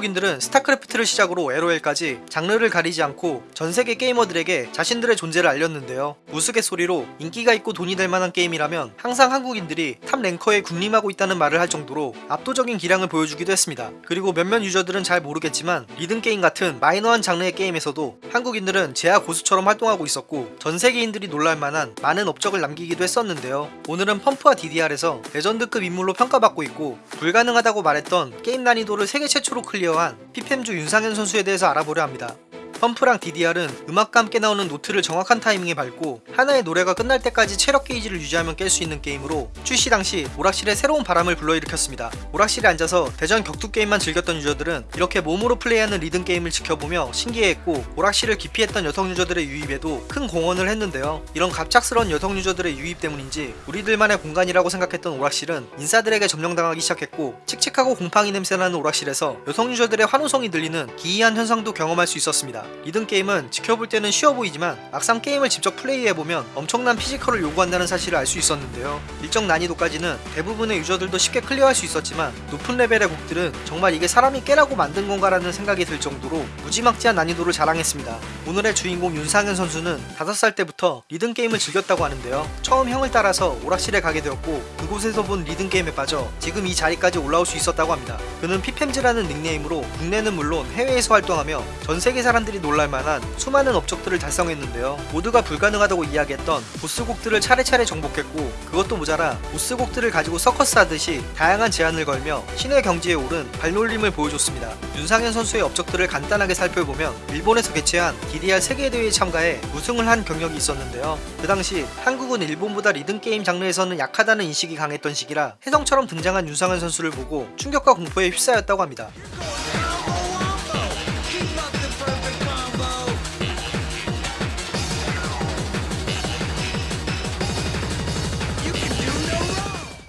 한국인들은 스타크래프트를 시작으로 LOL까지 장르를 가리지 않고 전세계 게이머들에게 자신들의 존재를 알렸는데요. 우스갯소리로 인기가 있고 돈이 될 만한 게임이라면 항상 한국인들이 top ranker에 군림하고 있다는 말을 할 정도로 압도적인 기량을 보여주기도 했습니다. 그리고 몇몇 유저들은 잘 모르겠지만 리듬게임 같은 마이너한 장르의 게임에서도 한국인들은 재야 고수처럼 활동하고 있었고 전세계인들이 놀랄만한 많은 업적을 남기기도 했었는데요. 오늘은 펌프와 DDR에서 레전드급 인물로 평가받고 있고 불가능하다고 말했던 게임 난이도를 세계 최초로 클리어 한 피펜즈 윤상현 선수에 대해서 알아보려 합니다. 펌프랑 DDR은 음악과 함께 나오는 노트를 정확한 타이밍에 밟고 하나의 노래가 끝날 때까지 체력 게이지를 유지하면 깰 수 있는 게임으로 출시 당시 오락실에 새로운 바람을 불러일으켰습니다. 오락실에 앉아서 대전 격투 게임만 즐겼던 유저들은 이렇게 몸으로 플레이하는 리듬 게임을 지켜보며 신기해했고 오락실을 기피했던 여성 유저들의 유입에도 큰 공헌을 했는데요. 이런 갑작스러운 여성 유저들의 유입 때문인지 우리들만의 공간이라고 생각했던 오락실은 인싸들에게 점령당하기 시작했고 칙칙하고 곰팡이 냄새나는 오락실에서 여성 유저들의 환호성이 들리는 기이한 현상도 경험할 수 있었습니다. 리듬 게임은 지켜볼 때는 쉬워 보이지만 막상 게임을 직접 플레이해보면 엄청난 피지컬을 요구한다는 사실을 알 수 있었는데요. 일정 난이도까지는 대부분의 유저들도 쉽게 클리어할 수 있었지만 높은 레벨의 곡들은 정말 이게 사람이 깨라고 만든 건가라는 생각이 들 정도로 무지막지한 난이도를 자랑했습니다. 오늘의 주인공 윤상현 선수는 5살 때부터 리듬 게임을 즐겼다고 하는데요. 처음 형을 따라서 오락실에 가게 되었고 그곳에서 본 리듬 게임에 빠져 지금 이 자리까지 올라올 수 있었다고 합니다. 그는 피펜즈라는 닉네임으로 국내는 물론 해외에서 활동하며 전 세계 사람들이 놀랄만한 수많은 업적들을 달성했는데요. 모두가 불가능하다고 이야기했던 보스곡들을 차례차례 정복했고 그것도 모자라 보스곡들을 가지고 서커스 하듯이 다양한 제한을 걸며 신의 경지에 오른 발놀림을 보여줬습니다. 윤상현 선수의 업적들을 간단하게 살펴보면 일본에서 개최한 DDR 세계대회에 참가해 우승을 한 경력이 있었는데요. 그 당시 한국은 일본보다 리듬게임 장르에서는 약하다는 인식이 강했던 시기라 혜성처럼 등장한 윤상현 선수를 보고 충격과 공포에 휩싸였다고 합니다.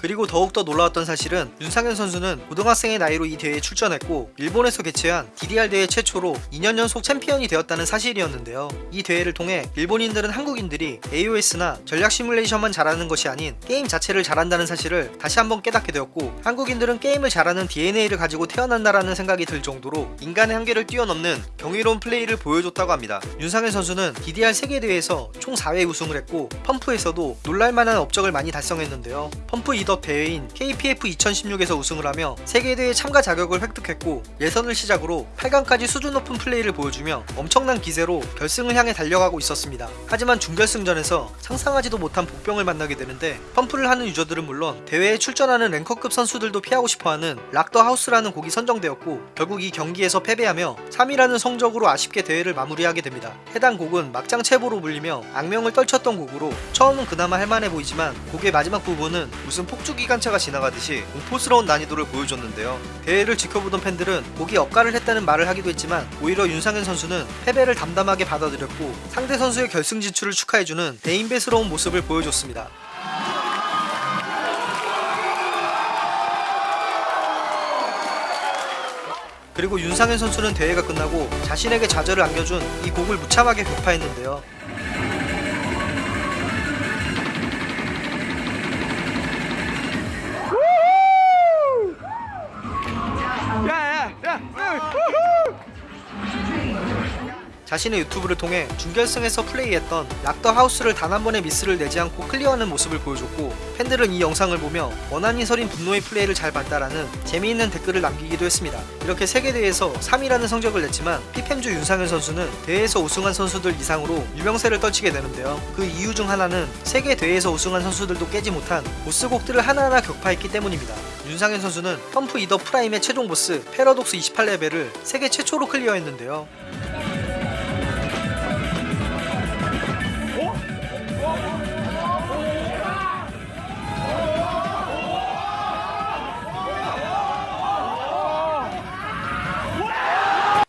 그리고 더욱더 놀라웠던 사실은 윤상현 선수는 고등학생의 나이로 이 대회에 출전했고 일본에서 개최한 DDR 대회 최초로 2년 연속 챔피언이 되었다는 사실이었는데요. 이 대회를 통해 일본인들은 한국인들이 AOS나 전략 시뮬레이션만 잘하는 것이 아닌 게임 자체를 잘한다는 사실을 다시 한번 깨닫게 되었고 한국인들은 게임을 잘하는 DNA를 가지고 태어난다라는 생각이 들 정도로 인간의 한계를 뛰어넘는 경이로운 플레이를 보여줬다고 합니다. 윤상현 선수는 DDR 세계대회에서 총 4회 우승을 했고 펌프에서도 놀랄만한 업적을 많이 달성했는데요. Pump It Up 대회인 KPF 2016에서 우승을 하며 세계대회 참가 자격을 획득했고 예선을 시작으로 8강까지 수준 높은 플레이를 보여주며 엄청난 기세로 결승을 향해 달려가고 있었습니다. 하지만 준결승전에서 상상하지도 못한 복병을 만나게 되는데 펌프를 하는 유저들은 물론 대회에 출전하는 ranker급 선수들도 피하고 싶어하는 Rock the House라는 곡이 선정되었고 결국 이 경기에서 패배하며 3위라는 성적으로 아쉽게 대회를 마무리하게 됩니다. 해당 곡은 막장 채보로 불리며 악명을 떨쳤던 곡으로 처음은 그나마 할만해 보이지만 곡의 마지막 부분은 무슨 폭 폭주 기관차가 지나가듯이 공포스러운 난이도를 보여줬는데요. 대회를 지켜보던 팬들은 곡이 억가를 했다는 말을 하기도 했지만 오히려 윤상현 선수는 패배를 담담하게 받아들였고 상대 선수의 결승 진출을 축하해주는 대인배스러운 모습을 보여줬습니다. 그리고 윤상현 선수는 대회가 끝나고 자신에게 좌절을 안겨준 이 곡을 무참하게 격파했는데요. 자신의 유튜브를 통해 준결승에서 플레이했던 Rock the House를 단 한 번의 미스를 내지 않고 클리어하는 모습을 보여줬고 팬들은 이 영상을 보며 원한이 서린 분노의 플레이를 잘 봤다라는 재미있는 댓글을 남기기도 했습니다. 이렇게 세계대회에서 3위라는 성적을 냈지만 피펜즈 윤상현 선수는 대회에서 우승한 선수들 이상으로 유명세를 떨치게 되는데요. 그 이유 중 하나는 세계 대회에서 우승한 선수들도 깨지 못한 보스곡들을 하나하나 격파했기 때문입니다. 윤상현 선수는 Pump It Up Prime의 최종 보스 패러독스 28레벨을 세계 최초로 클리어했는데요.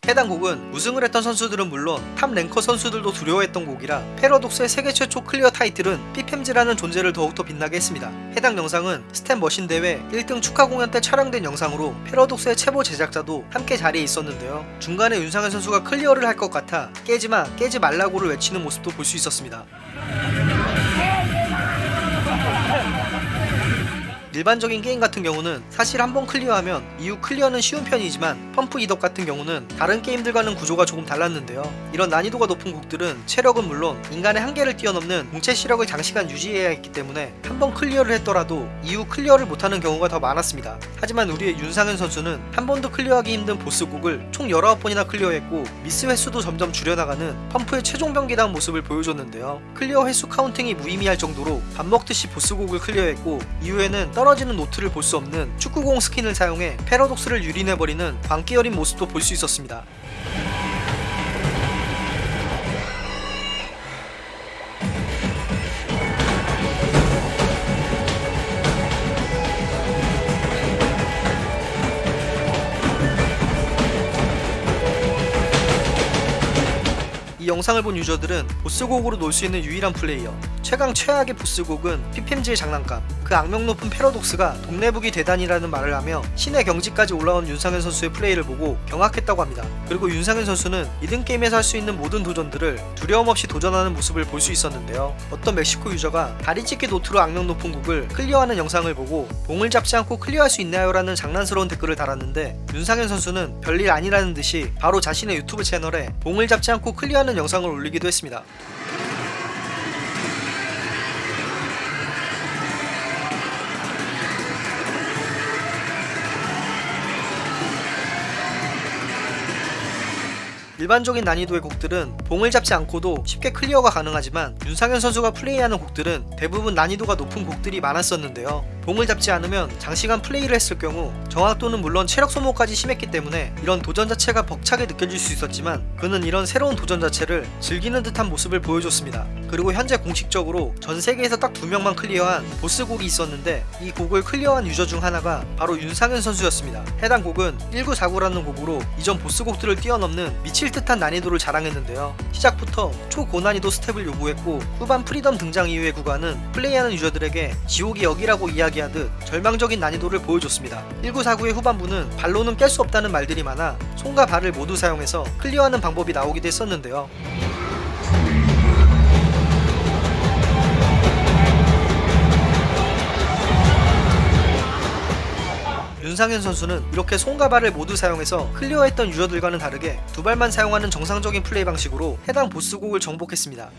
해당 곡은 우승을 했던 선수들은 물론 top ranker 선수들도 두려워했던 곡이라 패러독스의 세계 최초 클리어 타이틀은 피펜즈라는 존재를 더욱더 빛나게 했습니다. 해당 영상은 스탠 머신 대회 1등 축하 공연 때 촬영된 영상으로 패러독스의 채보 제작자도 함께 자리에 있었는데요. 중간에 윤상현 선수가 클리어를 할 것 같아 깨지마 깨지 말라고를 외치는 모습도 볼 수 있었습니다. 일반적인 게임 같은 경우는 사실 한번 클리어하면 이후 클리어는 쉬운 편이지만 Pump It Up 같은 경우는 다른 게임들과는 구조가 조금 달랐는데요. 이런 난이도가 높은 곡들은 체력은 물론 인간의 한계를 뛰어넘는 동체 시력을 장시간 유지해야 했기 때문에 한번 클리어를 했더라도 이후 클리어를 못하는 경우가 더 많았습니다. 하지만 우리의 윤상현 선수는 한 번도 클리어하기 힘든 보스곡을 총 19번이나 클리어했고 미스 횟수도 점점 줄여나가는 펌프의 최종 병기다운 모습을 보여줬는데요. 클리어 횟수 counting이 무의미할 정도로 밥 먹듯이 보스곡을 클리어했고 이후에는 떨어지는 노트를 볼 수 없는 축구공 스킨을 사용해 패러독스를 유린해버리는 광기 어린 모습도 볼 수 있었습니다. 영상을 본 유저들은 보스곡으로 놀 수 있는 유일한 플레이어 최강 최악의 보스곡은 피펜즈의 장난감 그 악명 높은 패러독스가 동네북이 되다니라는 말을 하며 신의 경지까지 올라온 윤상현 선수의 플레이를 보고 경악했다고 합니다 그리고 윤상현 선수는 리듬 게임에서 할 수 있는 모든 도전들을 두려움 없이 도전하는 모습을 볼 수 있었는데요 어떤 멕시코 유저가 다리 찢기 노트로 악명 높은 곡을 클리어하는 영상을 보고 봉을 잡지 않고 클리어할 수 있나요? 라는 장난스러운 댓글을 달았는데 윤상현 선수는 별일 아니라는 듯이 바로 자신의 유튜브 채널에 봉을 잡지 않고 클리어하는 영상 을 올리기도 했습니다 일반적인 난이도의 곡들은 봉을 잡지 않고도 쉽게 클리어가 가능하지만 윤상현 선수가 플레이하는 곡들은 대부분 난이도가 높은 곡들이 많았었는데요. 봉을 잡지 않으면 장시간 플레이를 했을 경우 정확도는 물론 체력 소모까지 심했기 때문에 이런 도전 자체가 벅차게 느껴질 수 있었지만 그는 이런 새로운 도전 자체를 즐기는 듯한 모습을 보여줬습니다. 그리고 현재 공식적으로 전 세계에서 딱 두 명만 클리어한 보스 곡이 있었는데 이 곡을 클리어한 유저 중 하나가 바로 윤상현 선수였습니다. 해당 곡은 1949라는 곡으로 이전 보스 곡들을 뛰어넘는 미칠 듯한 난이도를 자랑했는데요. 시작부터 초고난이도 스텝을 요구했고 후반 Freedom 등장 이후의 구간은 플레이하는 유저들에게 지옥이 여기라고 이야기하듯 절망적인 난이도를 보여줬습니다. 1949의 후반부는 발로는 깰 수 없다는 말들이 많아 손과 발을 모두 사용해서 클리어하는 방법이 나오기도 했었는데요. 윤상현 선수는 이렇게 손과 발을 모두 사용해서 클리어했던 유저들과는 다르게 두 발만 사용하는 정상적인 플레이 방식으로 해당 보스곡을 정복했습니다.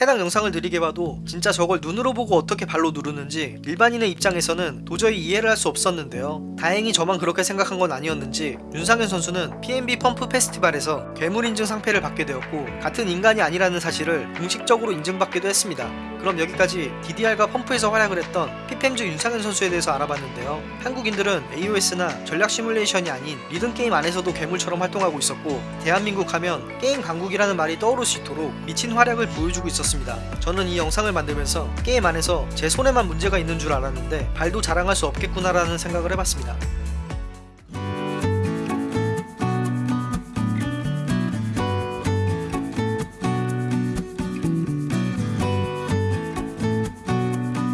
해당 영상을 느리게 봐도 진짜 저걸 눈으로 보고 어떻게 발로 누르는지 일반인의 입장에서는 도저히 이해를 할 수 없었는데요. 다행히 저만 그렇게 생각한 건 아니었는지 윤상현 선수는 PNB 펌프 페스티벌에서 괴물 인증 상패를 받게 되었고 같은 인간이 아니라는 사실을 공식적으로 인증받기도 했습니다. 그럼 여기까지 DDR과 펌프에서 활약을 했던 피펜즈 윤상현 선수에 대해서 알아봤는데요. 한국인들은 AOS나 전략 시뮬레이션이 아닌 리듬 게임 안에서도 괴물처럼 활동하고 있었고 대한민국 하면 게임 강국이라는 말이 떠오를 수 있도록 미친 활약을 보여주고 있었 습니다. 저는 이 영상을 만들면서 게임 안에서 제 손에만 문제가 있는 줄 알았는데 발도 자랑할 수 없겠구나라는 생각을 해봤습니다.